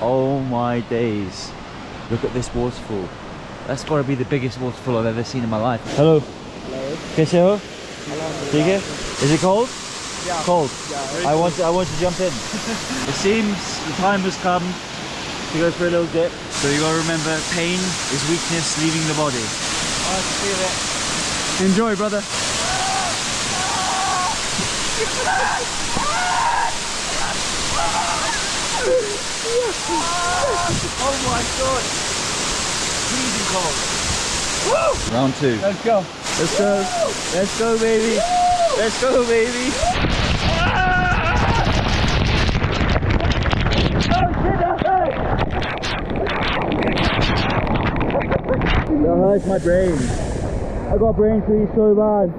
Oh my days. Look at this waterfall. That's got to be the biggest waterfall I've ever seen in my life. Hello. Hello. Kaise ho? ठीक है? Is it cold? Yeah. Cold. Yeah. I want to, I want to jump in. it seems the time has come to go for a little dip. So you gotta remember, pain is weakness leaving the body. I feel it. Enjoy, brother. Oh my god! Freezing cold. Woo! Round two. Let's go. Let's go. Let's go, baby. Let's go, baby. That hurts my brain. I got brain freeze so bad.